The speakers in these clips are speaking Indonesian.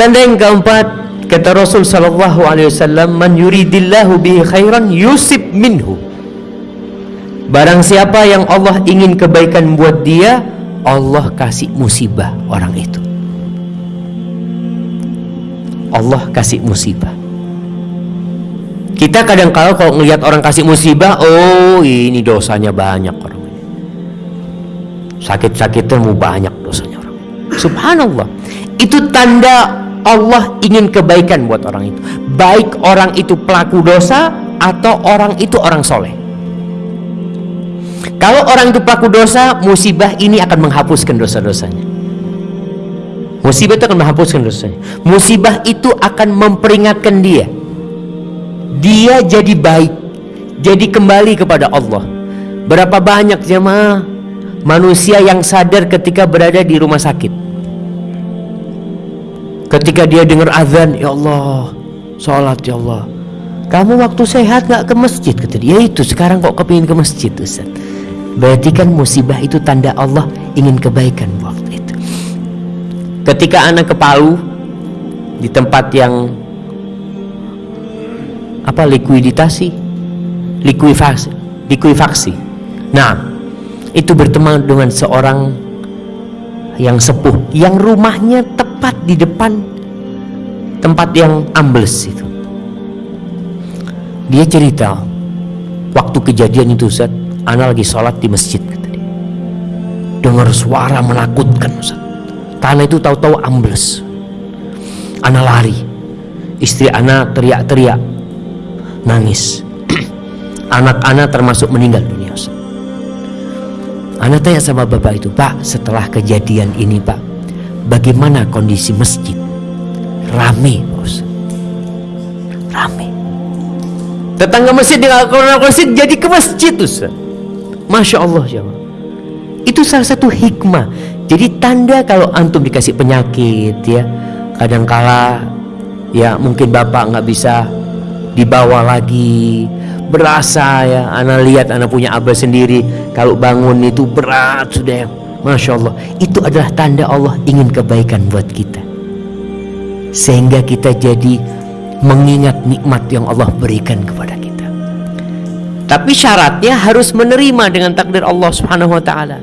Tanda yang keempat kata Rasul sallallahu alaihi wasallam man yuridillahu bihi khairan yusib minhu. Barang siapa yang Allah ingin kebaikan buat dia, Allah kasih musibah orang itu. Allah kasih musibah. Kita kadang kala kalau ngelihat orang kasih musibah, oh ini dosanya banyak orang. Sakit-sakitnya mau banyak dosanya orang. Subhanallah. Itu tanda Allah ingin kebaikan buat orang itu. Baik orang itu pelaku dosa atau orang itu orang soleh. Kalau orang itu pelaku dosa, musibah ini akan menghapuskan dosa-dosanya. Musibah itu akan menghapuskan dosanya. Musibah itu akan memperingatkan dia. Dia jadi baik, jadi kembali kepada Allah. Berapa banyak jemaah manusia yang sadar ketika berada di rumah sakit. Ketika dia dengar azan, ya Allah, sholat ya Allah. Kamu waktu sehat nggak ke masjid kata dia. Ya itu sekarang kok kepingin ke masjid Ustaz. Berarti kan musibah itu tanda Allah ingin kebaikan waktu itu. Ketika anak ke Palu di tempat yang apa likuiditasi, likuifaksi, likuifaksi. Nah, itu berteman dengan seorang yang sepuh yang rumahnya tepat di depan tempat yang ambles itu. Dia cerita waktu kejadian itu Ustaz Ana lagi sholat di masjid. Dengar suara menakutkan Ustaz. Tanah itu tahu-tahu ambles. Ana lari. Istri Ana teriak-teriak. Nangis. Anak-anak termasuk meninggal dunia Ustaz. Ana tanya sama bapak itu, Pak, setelah kejadian ini Pak, bagaimana kondisi masjid? Rame, Ustaz. Rame. Tetangga masjid dengan masjid jadi ke masjid Ustaz. Masya Allah jemaah. Itu salah satu hikmah. Jadi tanda kalau antum dikasih penyakit ya, kadangkala ya mungkin bapak nggak bisa dibawa lagi, berasa ya. Anak lihat anak punya abah sendiri, kalau bangun itu berat sudah ya. Masya Allah, itu adalah tanda Allah ingin kebaikan buat kita. Sehingga kita jadi mengingat nikmat yang Allah berikan kepada kita. Tapi syaratnya harus menerima dengan takdir Allah Subhanahu wa taala.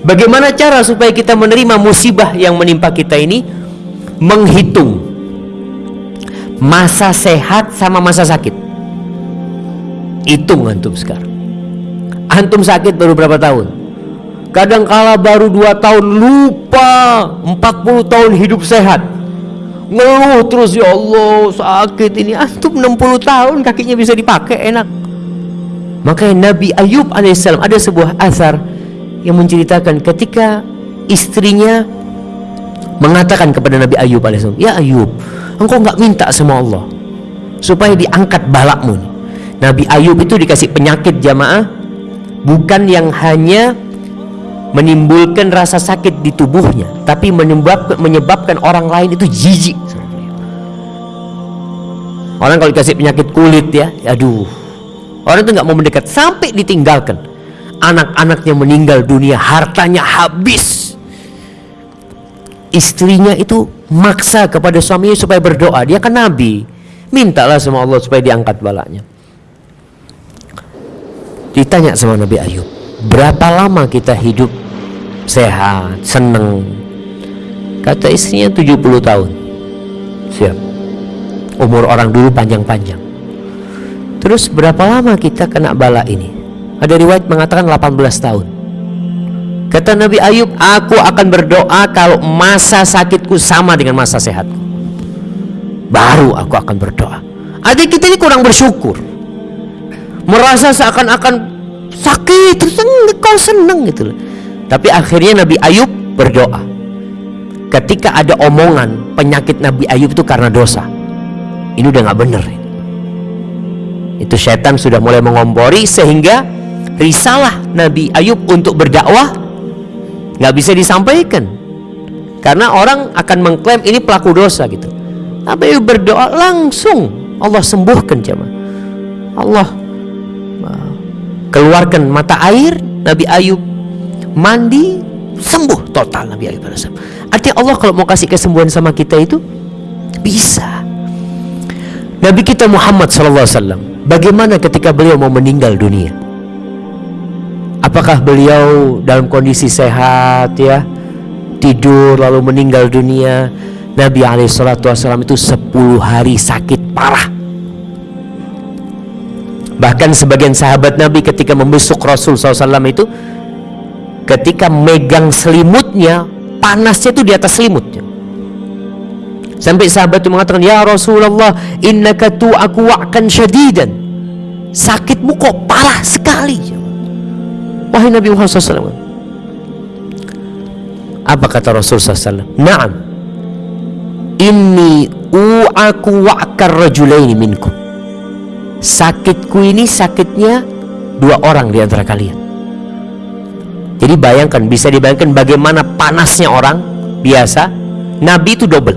Bagaimana cara supaya kita menerima musibah yang menimpa kita ini? Menghitung masa sehat sama masa sakit. Hitung antum sekarang. Antum sakit baru berapa tahun? Kadang kala baru 2 tahun lupa 40 tahun hidup sehat Ngeluh terus ya Allah sakit ini Antum 60 tahun kakinya bisa dipakai enak Makanya Nabi Ayub alaihissalam ada sebuah asar yang menceritakan ketika istrinya mengatakan kepada Nabi Ayub alaihissalam, "Ya Ayub, engkau nggak minta sama Allah supaya diangkat balakmu." Nabi Ayub itu dikasih penyakit jamaah bukan yang hanya menimbulkan rasa sakit di tubuhnya, tapi menyebabkan, menyebabkan orang lain itu jijik. Orang kalau dikasih penyakit kulit ya, aduh, Orang itu nggak mau mendekat sampai ditinggalkan. Anak-anaknya meninggal dunia, hartanya habis. Istrinya itu maksa kepada suaminya supaya berdoa. Dia kan nabi. Mintalah sama Allah supaya diangkat balanya. Ditanya sama Nabi Ayub, berapa lama kita hidup sehat, seneng? Kata istrinya 70 tahun. Siap. Umur orang dulu panjang-panjang. Terus berapa lama kita kena bala ini? Ada riwayat mengatakan 18 tahun. Kata Nabi Ayub, aku akan berdoa kalau masa sakitku sama dengan masa sehatku. Baru aku akan berdoa. Adik kita ini kurang bersyukur. Merasa seakan-akan sakit, terus kau seneng gitu loh. Tapi akhirnya Nabi Ayub berdoa. Ketika ada omongan penyakit Nabi Ayub itu karena dosa. Ini udah nggak bener. Itu setan sudah mulai mengompori sehingga risalah Nabi Ayub untuk berdakwah nggak bisa disampaikan karena orang akan mengklaim ini pelaku dosa gitu Nabi Ayub berdoa langsung Allah sembuhkan jemaah Allah keluarkan mata air Nabi Ayub mandi sembuh total Nabi SAW artinya Allah kalau mau kasih kesembuhan sama kita itu bisa. Nabi kita Muhammad SAW bagaimana ketika beliau mau meninggal dunia? Apakah beliau dalam kondisi sehat ya? Tidur lalu meninggal dunia? Nabi SAW itu 10 hari sakit parah Bahkan sebagian sahabat Nabi ketika membesuk Rasul SAW itu ketika megang selimutnya panasnya itu di atas selimutnya. Sampai sahabat itu mengatakan, "Ya Rasulullah, innaka tu'aku wa'kan syadidan." Sakitmu kok parah sekali. Wahai Nabi Muhammad SAW. Apa kata Rasul SAW? Naam. Inni u'aku wa'kar rajulaini minkum sakitku ini sakitnya dua orang di antara kalian. Jadi bayangkan, bisa dibayangkan bagaimana panasnya orang biasa. Nabi itu double.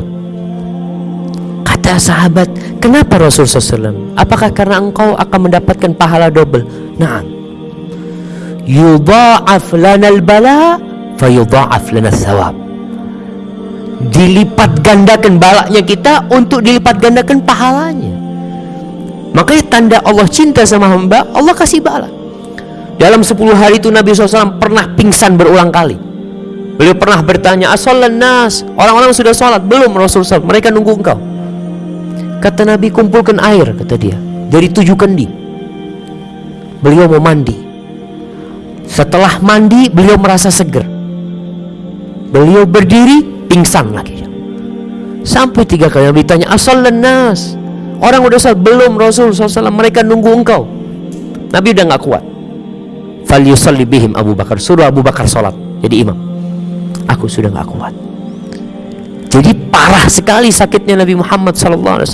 Kata sahabat, kenapa Rasul SAW? Apakah karena engkau akan mendapatkan pahala double? Nah, yudha'af lana al-bala fayudha'af lana thawab. Dilipat gandakan balaknya kita untuk dilipat gandakan pahalanya. Makanya tanda Allah cinta sama hamba, Allah kasih bala. Dalam 10 hari itu Nabi SAW pernah pingsan berulang kali. Beliau pernah bertanya, Asolan nas, orang-orang sudah sholat, belum Rasulullah SAW, mereka nunggu engkau. Kata Nabi, kumpulkan air, kata dia, dari tujuh kendi. Beliau mau mandi. Setelah mandi, beliau merasa seger. Beliau berdiri, pingsan lagi. Sampai tiga kali Nabi tanya, Asolan nas, Orang udah sholat belum Rasul SAW mereka nunggu engkau. Nabi udah nggak kuat. Fal yusalli bihim Abu Bakar suruh Abu Bakar sholat jadi imam. Aku sudah nggak kuat. Jadi parah sekali sakitnya Nabi Muhammad SAW.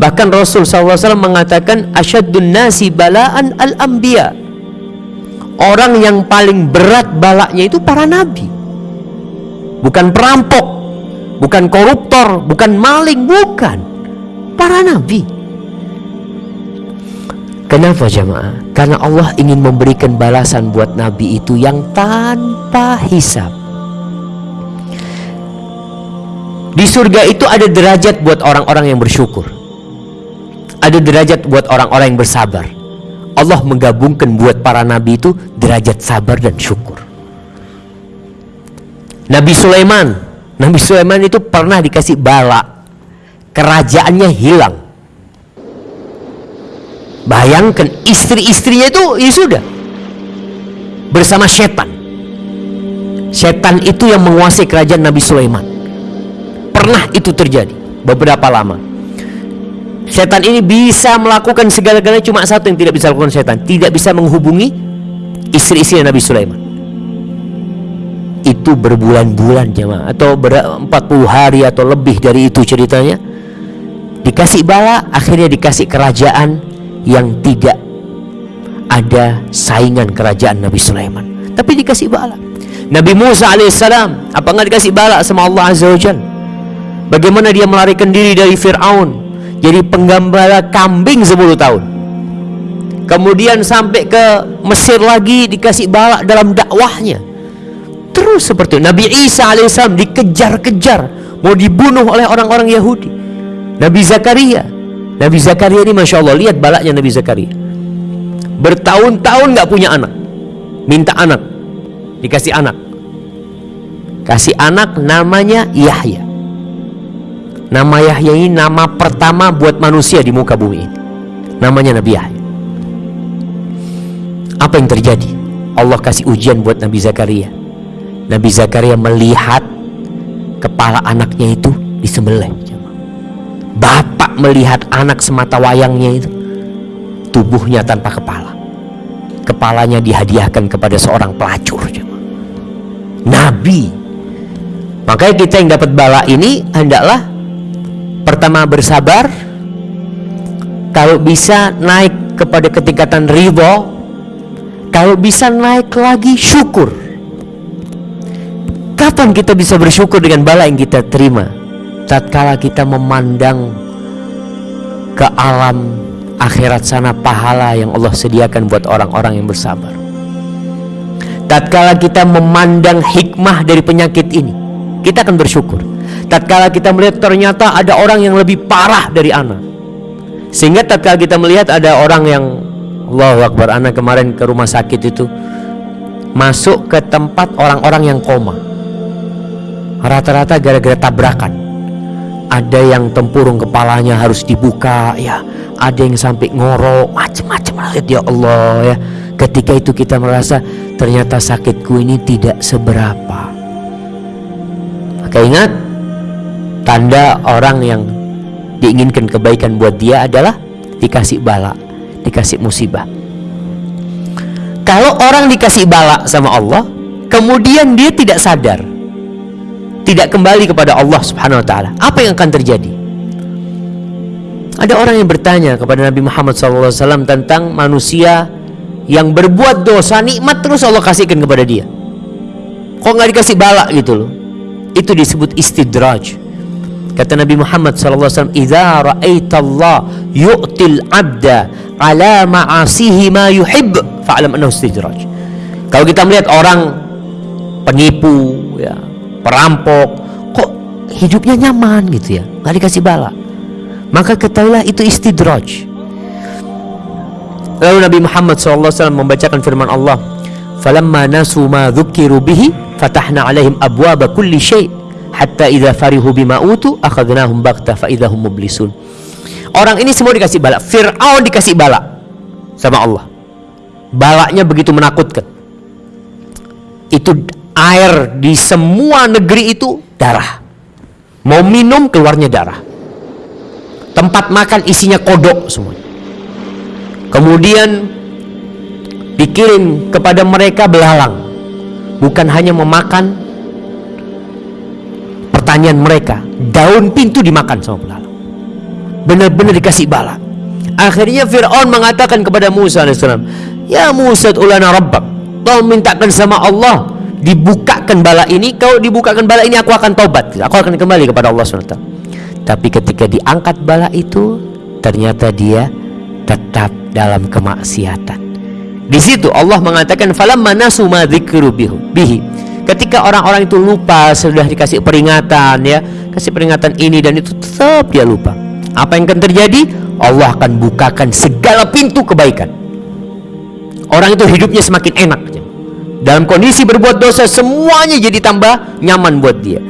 Bahkan Rasul SAW mengatakan asyadun nasi balaan al anbiya. Orang yang paling berat balaknya itu para nabi. Bukan perampok, bukan koruptor, bukan maling, bukan para nabi. Kenapa jemaah? Karena Allah ingin memberikan balasan buat nabi itu yang tanpa hisap. Di surga itu ada derajat buat orang-orang yang bersyukur. Ada derajat buat orang-orang yang bersabar. Allah menggabungkan buat para nabi itu derajat sabar dan syukur. Nabi Sulaiman, Nabi Sulaiman itu pernah dikasih bala kerajaannya hilang. Bayangkan istri-istrinya itu ya sudah bersama setan. Setan itu yang menguasai kerajaan Nabi Sulaiman. Pernah itu terjadi beberapa lama. Setan ini bisa melakukan segala-galanya cuma satu yang tidak bisa lakukan setan, tidak bisa menghubungi istri-istri Nabi Sulaiman. Itu berbulan-bulan jemaah atau ber 40 hari atau lebih dari itu ceritanya dikasih bala akhirnya dikasih kerajaan yang tidak ada saingan kerajaan Nabi Sulaiman. Tapi dikasih bala. Nabi Musa alaihissalam apa nggak dikasih bala sama Allah azza wajal bagaimana dia melarikan diri dari Fir'aun? Jadi penggembala kambing 10 tahun. Kemudian sampai ke Mesir lagi dikasih bala dalam dakwahnya. Terus seperti itu. Nabi Isa alaihissalam dikejar-kejar. Mau dibunuh oleh orang-orang Yahudi Nabi Zakaria. Nabi Zakaria ini Masya Allah lihat balaknya Nabi Zakaria. Bertahun-tahun nggak punya anak. Minta anak. Dikasih anak. Kasih anak namanya Yahya. Nama Yahya ini nama pertama buat manusia di muka bumi ini. Namanya Nabi Yahya. Apa yang terjadi? Allah kasih ujian buat Nabi Zakaria. Nabi Zakaria melihat kepala anaknya itu disembelih Bapak melihat anak semata wayangnya itu tubuhnya tanpa kepala. Kepalanya dihadiahkan kepada seorang pelacur. Nabi. Makanya kita yang dapat bala ini hendaklah pertama bersabar. Kalau bisa naik kepada ketingkatan ridho, kalau bisa naik lagi syukur. Kapan kita bisa bersyukur dengan bala yang kita terima? Tatkala kita memandang ke alam akhirat sana pahala yang Allah sediakan buat orang-orang yang bersabar. Tatkala kita memandang hikmah dari penyakit ini kita akan bersyukur. Tatkala kita melihat ternyata ada orang yang lebih parah dari anak sehingga tatkala kita melihat ada orang yang Allahu Akbar anak kemarin ke rumah sakit itu masuk ke tempat orang-orang yang koma. Rata-rata gara-gara tabrakan ada yang tempurung kepalanya harus dibuka ya. Ada yang sampai ngorok macam-macam lihat ya Allah ya. Ketika itu kita merasa ternyata sakitku ini tidak seberapa. Maka ingat? Tanda orang yang diinginkan kebaikan buat dia adalah dikasih bala, dikasih musibah. Kalau orang dikasih bala sama Allah, kemudian dia tidak sadar, tidak kembali kepada Allah Subhanahu wa taala, apa yang akan terjadi? Ada orang yang bertanya kepada Nabi Muhammad SAW tentang manusia yang berbuat dosa nikmat terus Allah kasihkan kepada dia. Kok nggak dikasih bala gitu loh? Itu disebut istidraj Kata Nabi Muhammad SAW, "Idza ra'aita Allah yu'til 'abda ala ma'asihi ma yuhib, fa'lam annahu istidraj." Kalau kita melihat orang penipu, ya, perampok, kok hidupnya nyaman gitu ya, nggak dikasih bala. Maka ketahuilah itu istidraj. Lalu Nabi Muhammad SAW membacakan firman Allah, "Falamma nasu ma dzukiru bihi, fatahna 'alaihim abwaba kulli syai' hatta idza farihu bima utu akhadnahum baghtah fa idza hum mublisun. Orang ini semua dikasih bala. Firaun dikasih bala sama Allah. Balanya begitu menakutkan. Itu air di semua negeri itu darah. Mau minum keluarnya darah. Tempat makan isinya kodok semua. Kemudian dikirim kepada mereka belalang. Bukan hanya memakan pertanyaan mereka daun pintu dimakan sama belalang benar-benar dikasih bala akhirnya Fir'aun mengatakan kepada Musa AS ya Musa ulana rabbak kau mintakan sama Allah dibukakan bala ini kau dibukakan bala ini aku akan tobat aku akan kembali kepada Allah SWT. Tapi ketika diangkat bala itu ternyata dia tetap dalam kemaksiatan. Di situ Allah mengatakan falamma nasu ma bihi. Ketika orang-orang itu lupa sudah dikasih peringatan ya kasih peringatan ini dan itu tetap dia lupa. Apa yang akan terjadi? Allah akan bukakan segala pintu kebaikan. Orang itu hidupnya semakin enak dalam kondisi berbuat dosa semuanya jadi tambah nyaman buat dia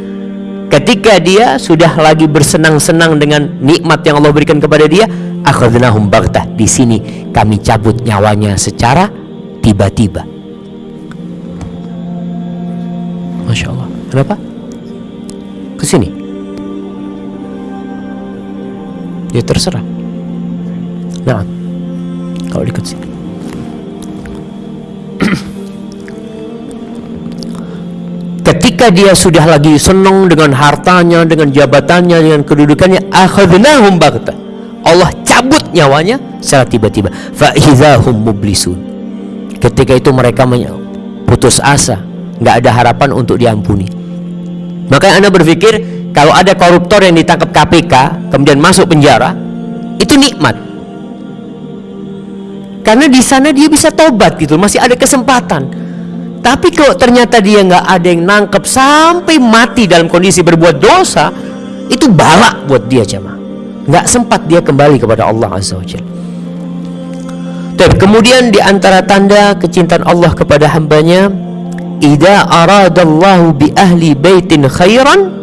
ketika dia sudah lagi bersenang-senang dengan nikmat yang Allah berikan kepada dia akhadnahum baghtah di sini kami cabut nyawanya secara tiba-tiba Masya Allah. Kenapa? Ke sini. Ya terserah. Nah, kalau di sini. Ketika dia sudah lagi senang dengan hartanya, dengan jabatannya, dengan kedudukannya, akhadnahum baghtah. Allah cabut nyawanya secara tiba-tiba. Fa mublisun. Ketika itu mereka putus asa, nggak ada harapan untuk diampuni makanya anda berpikir kalau ada koruptor yang ditangkap KPK kemudian masuk penjara itu nikmat karena di sana dia bisa tobat gitu masih ada kesempatan tapi kalau ternyata dia nggak ada yang nangkep sampai mati dalam kondisi berbuat dosa itu balak buat dia cama nggak sempat dia kembali kepada Allah Azza wa kemudian di antara tanda kecintaan Allah kepada hambanya idza aradallahu bi ahli baitin khairan